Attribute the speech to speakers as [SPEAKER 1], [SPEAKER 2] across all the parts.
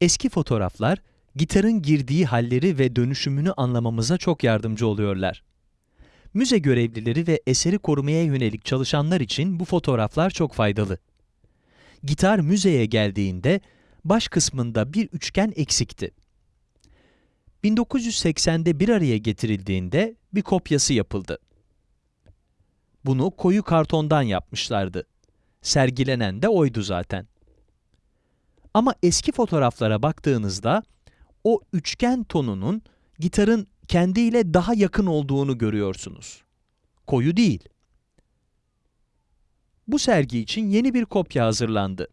[SPEAKER 1] Eski fotoğraflar, gitarın girdiği halleri ve dönüşümünü anlamamıza çok yardımcı oluyorlar. Müze görevlileri ve eseri korumaya yönelik çalışanlar için bu fotoğraflar çok faydalı. Gitar müzeye geldiğinde baş kısmında bir üçgen eksikti. 1980'de bir araya getirildiğinde bir kopyası yapıldı. Bunu koyu kartondan yapmışlardı. Sergilenen de oydu zaten. Ama eski fotoğraflara baktığınızda o üçgen tonunun gitarın kendiyle daha yakın olduğunu görüyorsunuz. Koyu değil. Bu sergi için yeni bir kopya hazırlandı.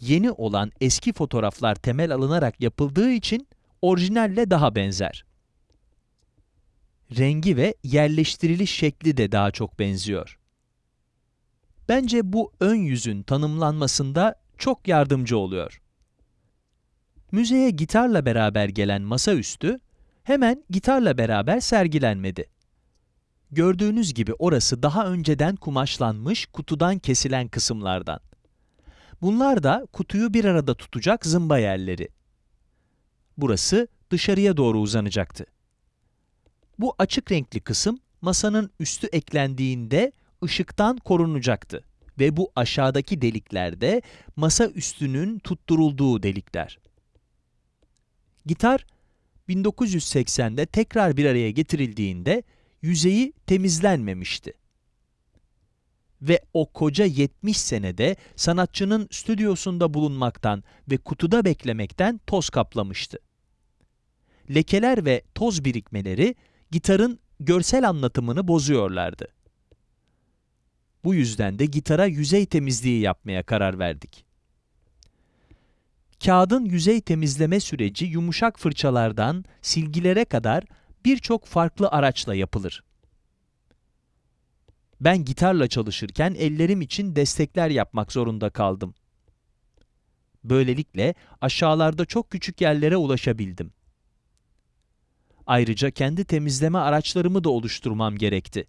[SPEAKER 1] Yeni olan eski fotoğraflar temel alınarak yapıldığı için orijinalle daha benzer. Rengi ve yerleştiriliş şekli de daha çok benziyor. Bence bu ön yüzün tanımlanmasında çok yardımcı oluyor. Müzeye gitarla beraber gelen masaüstü, hemen gitarla beraber sergilenmedi. Gördüğünüz gibi orası daha önceden kumaşlanmış kutudan kesilen kısımlardan. Bunlar da kutuyu bir arada tutacak zımba yerleri. Burası dışarıya doğru uzanacaktı. Bu açık renkli kısım masanın üstü eklendiğinde ışıktan korunacaktı ve bu aşağıdaki deliklerde masa üstünün tutturulduğu delikler. Gitar 1980'de tekrar bir araya getirildiğinde yüzeyi temizlenmemişti. Ve o koca 70 senede sanatçının stüdyosunda bulunmaktan ve kutuda beklemekten toz kaplamıştı. Lekeler ve toz birikmeleri gitarın görsel anlatımını bozuyorlardı. Bu yüzden de gitara yüzey temizliği yapmaya karar verdik. Kağıdın yüzey temizleme süreci yumuşak fırçalardan silgilere kadar birçok farklı araçla yapılır. Ben gitarla çalışırken ellerim için destekler yapmak zorunda kaldım. Böylelikle aşağılarda çok küçük yerlere ulaşabildim. Ayrıca kendi temizleme araçlarımı da oluşturmam gerekti.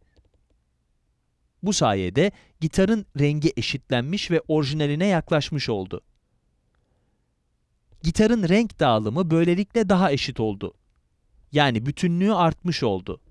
[SPEAKER 1] Bu sayede gitarın rengi eşitlenmiş ve orijinaline yaklaşmış oldu. Gitarın renk dağılımı böylelikle daha eşit oldu. Yani bütünlüğü artmış oldu.